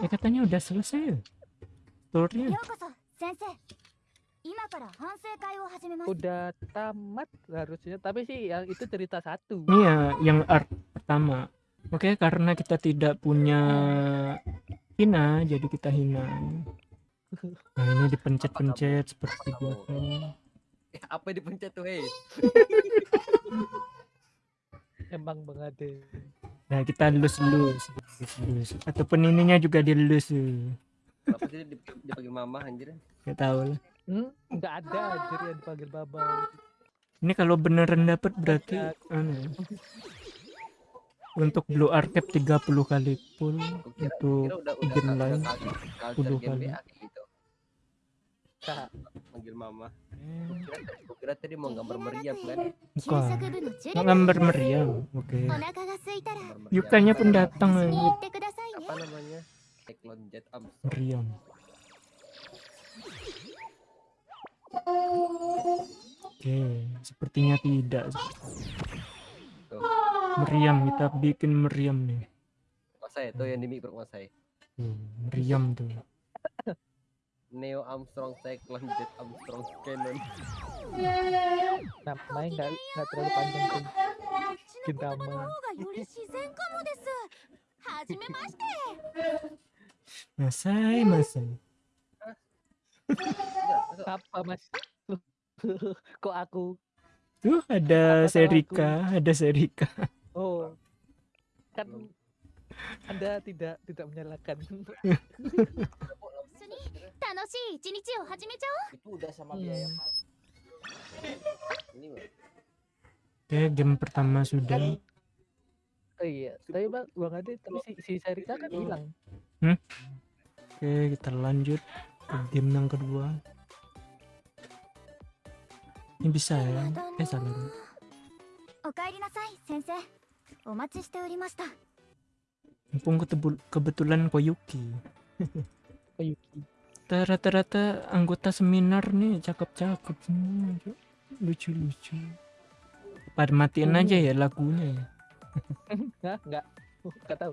Ya katanya udah selesai turnya. Udah tamat harusnya, tapi sih yang itu cerita satu. Iya, yang art pertama. Oke, karena kita tidak punya Hina, jadi kita hina. Nah ini dipencet-pencet seperti biasa. Eh, apa dipencet tuh, hei? Emang deh. Nah, kita lus-lus. Ataupun ininya juga dilus. tuh. Kenapa sih dip- dipanggil mama anjir? Gak tahu lah. Hmm, nggak ada anjir yang dipanggil Baba. Ini kalau beneran dapat berarti Ada. anu ya. Untuk blue archive 30 kali full Gua kira, untuk kira udah udah game lain culture, culture 10 game kali. BA kayak gitu. Kak, Manggil mama. Hmm. kira tadi mau gambar meriam kan? Bukan. Mau gambar meriam. Oke. Okay. Yukanya pun datang lagi. Apa namanya? Cyclone Jet Am. Meriam. Oke, okay. sepertinya tidak. Meriam, kita bikin meriam nih. Masai, itu yang dimikir Masai? Hmm, meriam tuh. Neo Armstrong Cyclone Jet Armstrong Cannon namanya nggak nggak terlalu panjang sih Gintama Masai, masai. Apa mas? Kok aku? Tuh ada Apa Serika, aku? ada Serika. Oh, kan Anda tidak tidak menyalakan. 一緒に楽しい一日を始めちゃ itu udah sama Hmm. biaya pas. Ini mah. Oke, game pertama sudah. Oh iya, tapi bang, bang Ade, tapi si, si Sarika kan hilang. Oke, kita lanjut ke game yang kedua. Ini bisa う ya? だ Eh salah. なおかえりなさい先生お待ちしておりました Mumpung ketebul- kebetulan Koyuki. Oh Yuki. Ta- Rata-rata anggota seminar nih cakep-cakep semua. Lucu-lucu. Pada matiin aja ya lagunya ya. Hah? Enggak. Enggak tahu.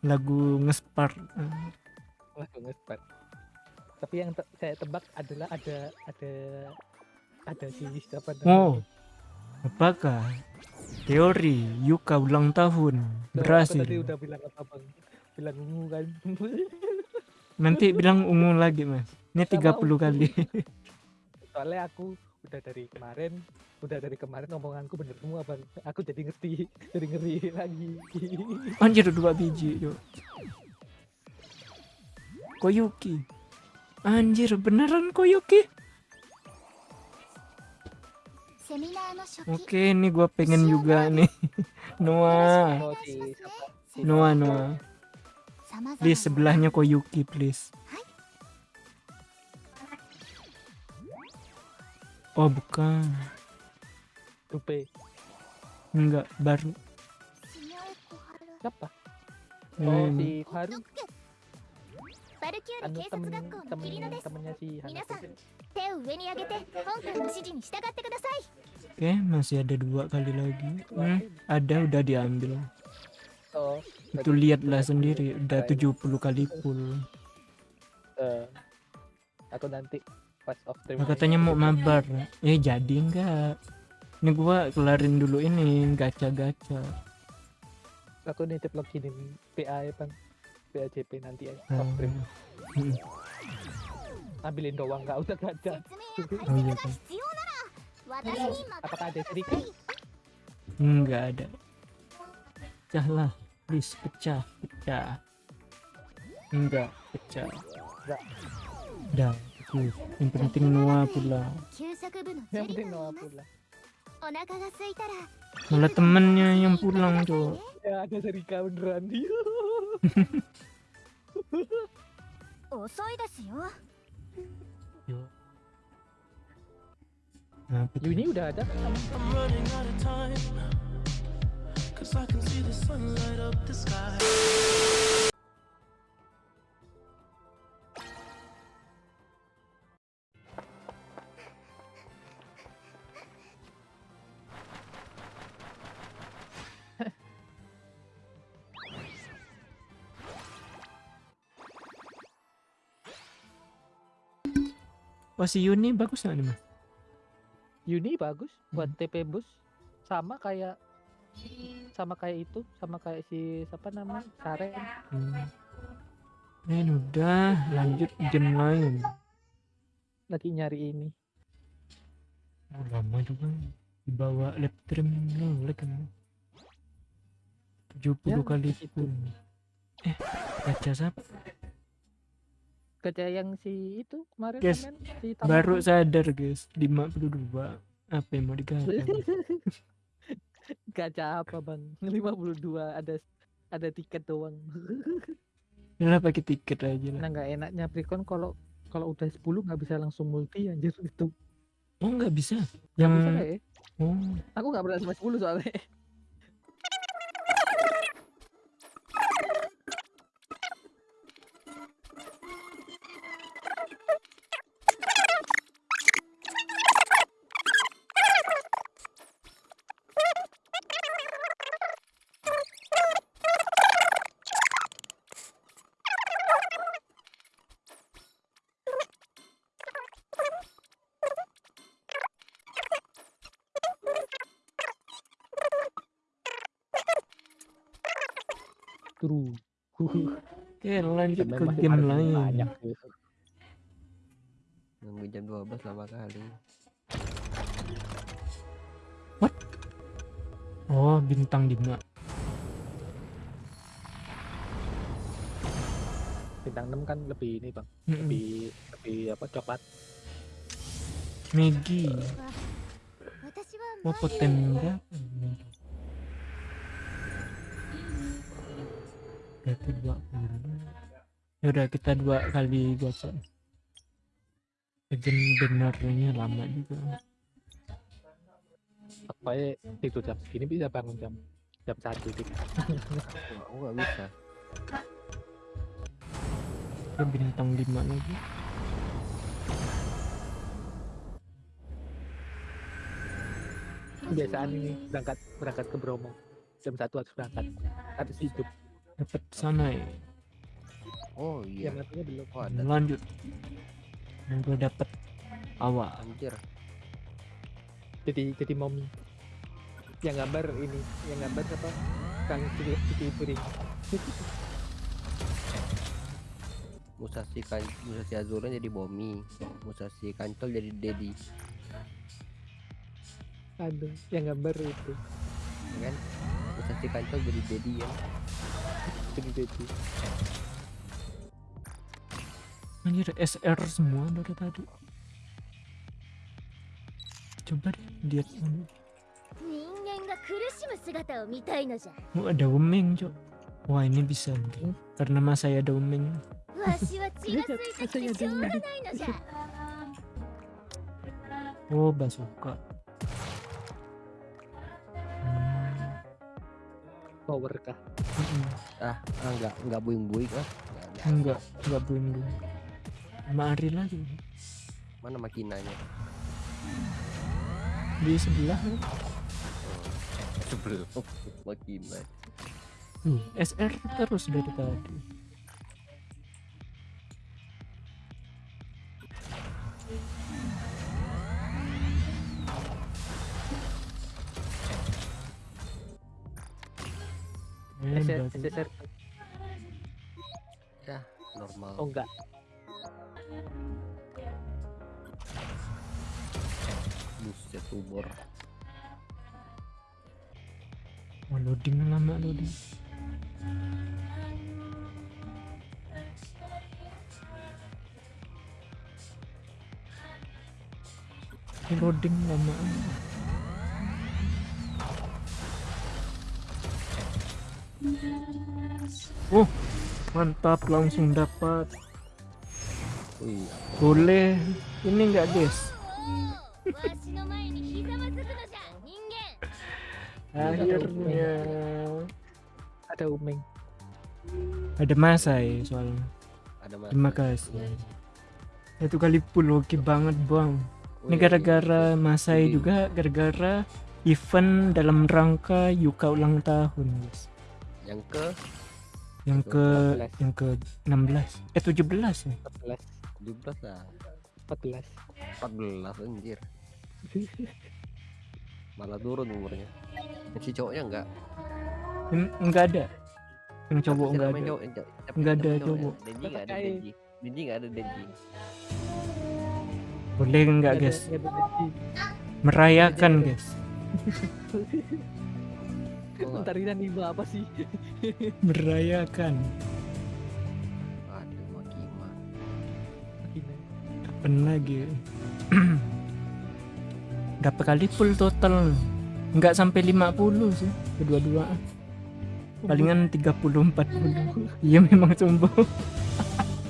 Lagu ngespar. Ah, Wah, ngespat. Tapi yang te- saya tebak adalah ada ada ada si siapa? Oh, apakah teori Yuka ulang tahun berhasil? Tadi udah bilang apa bang? Bilang ungu kan. Nanti bilang ungu lagi, Mas. Ini tiga 30 kali. Soalnya aku udah dari kemarin, udah dari kemarin omonganku bener semua, Bang. Aku jadi ngerti, jadi ngeri lagi. Anjir dua biji, yuk. Koyuki. Anjir, beneran Koyuki? Oke, ini gua pengen juga nih. Noah. Noah, Noah. Please sebelahnya Koyuki please. Oh bukan. Tupe. Enggak baru. Siapa? Hmm. Oh si Haru. Anu temen, temen, temennya si Oke okay, masih ada dua kali lagi. Hmm, ada udah diambil itu lihatlah sendiri udah 70 kali full. Uh, aku nanti pas off stream nah, katanya mau mabar. Eh jadi enggak. Ini gua kelarin dulu ini gacha-gacha. Aku nitip lagi nih PA ya bang PAJP nanti ya ah. off stream. Hmm. ambilin doang enggak usah gacha. Oh, iya, kan. apakah ada sedikit enggak ada. Cahlah please pecah pecah. Enggak pecah. Dan dah itu yang penting Noah pula. Yang penting Noah pula. Malah temennya yang pulang tuh ya ada Serika beneran. Dia Yo. Nah, ini udah ada. Cause Wah si Yuni bagus nggak nih mas? Yuni bagus buat hmm. TP bus sama kayak sama kayak itu sama kayak si siapa nama Saren Hmm. Eh udah lanjut game lain. lagi nyari ini. Oh, lama juga. Dibawa lab trim nolak kan 70 Ya, kali pun. Eh baca siapa? Kerja yang si itu kemarin Guys, komen si baru sadar guys. 52 apa yang mau digacha gacha apa bang? 52 ada ada tiket doang. Udah pakai tiket aja lah. Nah nggak enaknya Precon kalau kalau udah 10 nggak bisa langsung multi anjir itu. Oh nggak bisa? Yang bisa ya? Oh. Aku nggak pernah sampai 10 soalnya oke lanjut ke game lain. banyak tuh. Nunggu jam 12 lama kali. oh bintang 5 bintang 6 kan lebih ini bang. Mm-mm. lebih lebih apa coklat. Megi 私は berarti 20 Yaudah kita dua kali gacha Legend benernya lama juga. Supaya tidur jam segini bisa bangun jam jam satu gitu. Aku nggak bisa. ya bintang 5 lagi. Kebiasaan ini berangkat berangkat ke Bromo. Jam satu harus berangkat. Harus hidup dapat sana ya Oh ya iya. matinya belum Oh ada. lanjut yang gue dapet awal Anjir. jadi jadi mommy yang gambar ini yang gambar apa kang cuci piring Musashi kan Musashi Azura jadi Bomi. Musashi Kancol jadi Dedi. aduh yang gambar itu Ya kan? Musashi Kancol jadi Dedi ya. Gitu, gitu anjir SR semua dari tadi. Coba deh lihat ini. Oh ada umeng cok. Wah ini bisa mungkin hmm? karena mas saya ada umeng oh basuka power kah. Ah, ah enggak enggak buing-buing ah. Nggak ada. enggak enggak buing Mari lagi Mana makinanya? di sebelah kan? Sebelum makina. Tuh, SR terus dari tadi Eh, SSR, SSR Normal. oh enggak Buset tumor. Oh, loading lama loading. Loading lama. Oh, mantap langsung dapat. Iya. Boleh ini enggak, guys? Akhirnya ada Umeng. Ada masa ya soalnya. Ada masa. Terima kasih. Iya. Satu kali pul oke banget, Bang. Oh, ini iya, gara-gara Masai juga gara-gara event dalam rangka Yuka ulang tahun, guys yang ke? Yang ke 18. yang ke 16 eh 17 ya. 14 17 lah. 14 14 anjir. Malah turun umurnya. Yang si cowoknya enggak? En- enggak ada. Yang cowok enggak ada. cowok- Enggak ada cowok. Denji enggak ada Denji. Denji enggak ada Denji. Boleh enggak guys? merayakan guys Kok enggak? Ntar ini anime apa sih? Merayakan. Aduh Makima Gini. kapan lagi. Berapa kali full total? Enggak sampai 50 sih kedua-dua palingan 30 40 iya memang sombong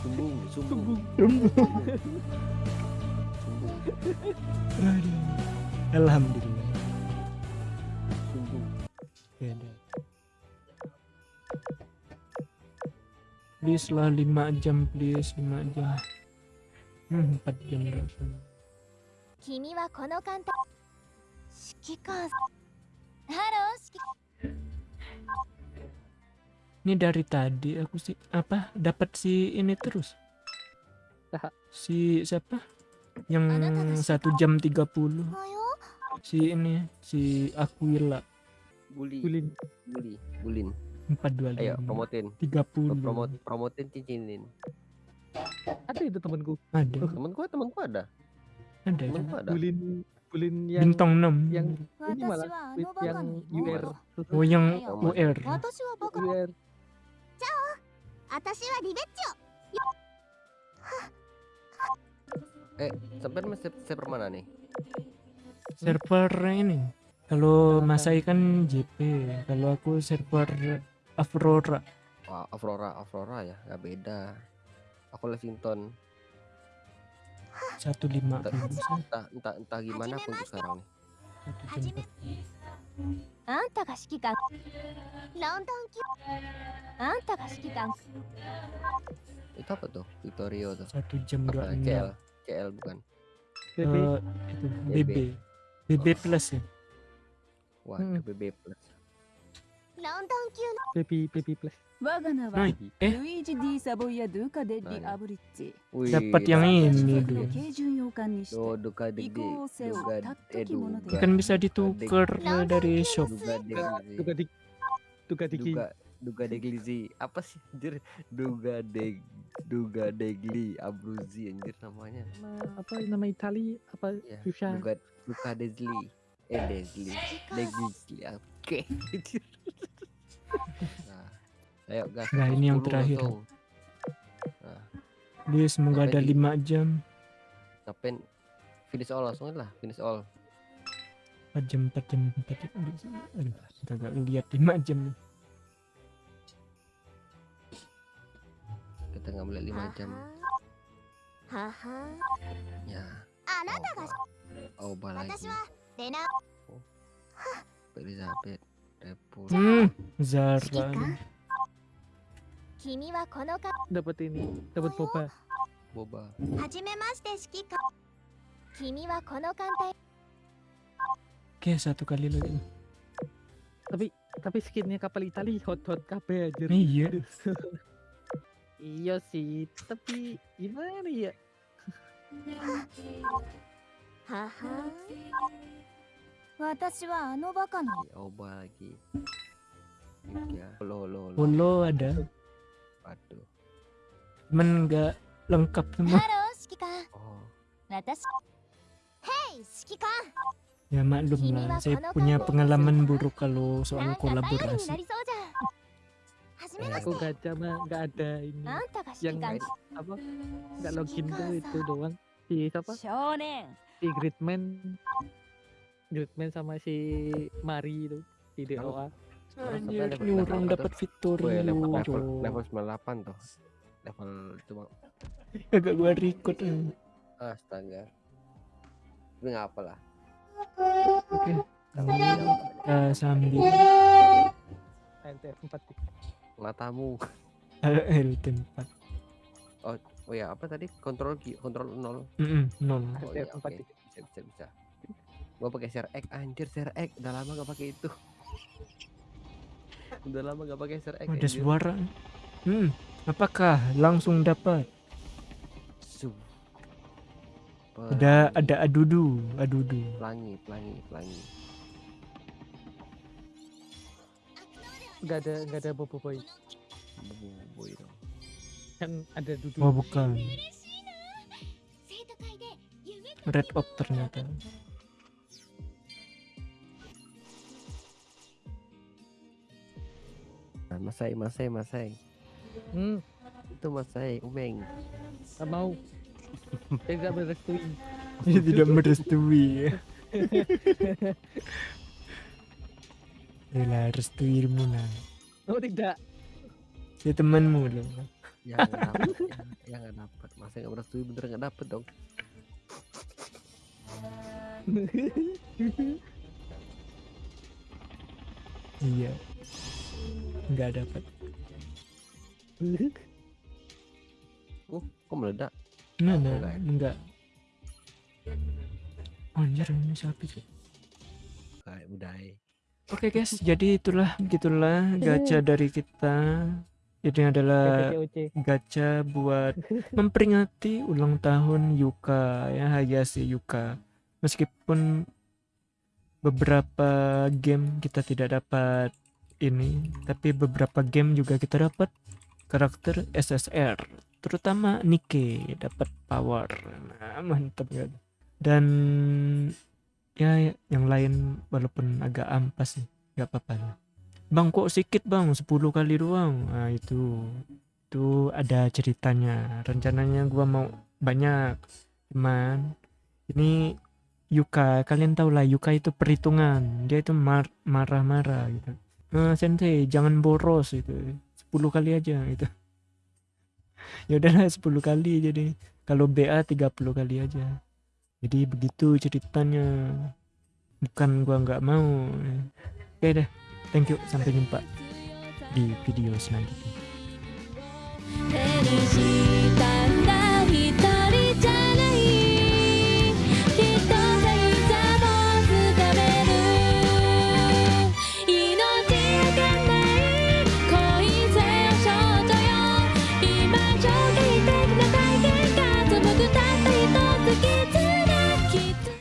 sumbung sumbung. Sombong sumbung. Alhamdulillah beda. Please lah 5 jam please. 5 jam. Hmm 4 jam langsung Kimi wa kono kanta Shikikan Halo Shikikan ini dari tadi aku sih apa dapat si ini terus? Si siapa? Yang satu jam 30 si ini si Aquila Guli. Gulin. Guli. Gulin. Empat dua Ayo promotin. Tiga puluh. Promot promotin cincinin. Ada itu temanku. Ada. Oh. Temanku temanku ada. Ada. Temanku ada. Gulin bulin yang bintang enam. Yang ini malah yang UR. Oh yang UR. UR. Ciao. Atashi wa ribeccio. Eh, sampai server mana nih? Server ini. Kalau masa ikan JP, kalau aku server Aurora. Wah, Aurora, Aurora ya, nggak beda. Aku Levington Satu lima. Entah, entah, entah gimana aku sekarang nih. Satu jam Anta ga shikikan. Ki. Ah, Anta ga. Itu apa tuh? Victorio tuh. Satu jam dua KL, KL bukan? BB, itu BB. BB plus ya. Wah, hmm. BB plus. BB BB plus. Eh. Dapat yang ini. Oh, duka. Duka, duka. Kan bisa ditukar dari shop. Duka digi. Duga degli apa sih anjir duga deg duga degli anjir namanya apa nama Itali apa duga duga degli eh Desli Desli oke. Nah ayo gas nah ini yang terakhir. atau... nah. dia semoga ada di... 5 jam. Ngapain finish all langsung lah finish all. 4 jam 4 jam 4 jam. Aduh kita gak lihat 5 jam nih. Kita nggak boleh 5 jam. Ya. Oh, oh, oh, oh, oh, oh, Oh. Elizabeth, Repul. Hmm, Zara. Dapat ini, dapat boba. Boba. Oke, satu kali lagi. Tapi tapi skinnya kapal Itali hot hot kape aja. Iya. iya sih, tapi gimana ya? Haha. Watashi wa. Oba lagi. Ya, lo lo lo. Ada. Waduh. Cuman nggak lengkap semua. Halo, Shikika. Oh. Hey, Shikika. Ya maklum lah, saya punya pengalaman buruk kalau soal kolaborasi. Eh, aku gacha mah gak ada ini yang apa nggak login tuh itu doang si siapa si Gridman Gridman sama si Mari itu di DOA Anjir, berapa dapat fitur level, level, level 98 tuh. Level cuma agak gua record eh. astaga. Tapi nggak apa lah? Oke kita sambil. NTF 4 matamu. LL tempat oh ya apa tadi? Kontrol ki- kontrol nol. Mm-mm, nol. Oh iya NTF oke. 4 bisa bisa bisa gua pakai share X, anjir share X. udah lama gak pakai itu. Udah lama gak pakai share X. ada anjir. suara. Hmm apakah langsung dapat? Ada ada adudu adudu. Pelangi pelangi pelangi nggak ada nggak ada bobo boy. Bobo boy dong. Kan ada dudu oh bukan. Red op ternyata. Masai masai masai. Hmm, itu masai umeng nggak mau. Saya tidak merestui. Dia tidak merestui. Yalah restuimu lah Oh tidak. Dia temanmu loh yang nggak dapat yang, yang nggak dapat masa nggak merestui bener nggak dapet dong. Iya Nggak dapat uh kok meledak? Nah, nah, Enggak enggak Anjir ini siapa sih? Kayak budaya. Oke guys, jadi itulah begitulah gacha dari kita. Ini adalah gacha buat memperingati ulang tahun Yuka ya Hayashi Yuka. Meskipun beberapa game kita tidak dapat ini, tapi beberapa game juga kita dapat karakter SSR, terutama Nike dapat power. Nah, mantap kan. Dan ya ya, yang lain walaupun agak ampas sih, nggak apa-apa lah. Bang kok sedikit bang 10 kali doang nah itu itu ada ceritanya rencananya gua mau banyak cuman ini Yuka kalian tahu lah Yuka itu perhitungan dia itu mar- marah-marah gitu uh, sensei jangan boros itu 10 kali aja gitu. Ya udahlah 10 kali jadi. Kalau BA 30 kali aja. Jadi begitu ceritanya. Bukan gua nggak mau. Oke deh thank you. Sampai jumpa di video selanjutnya.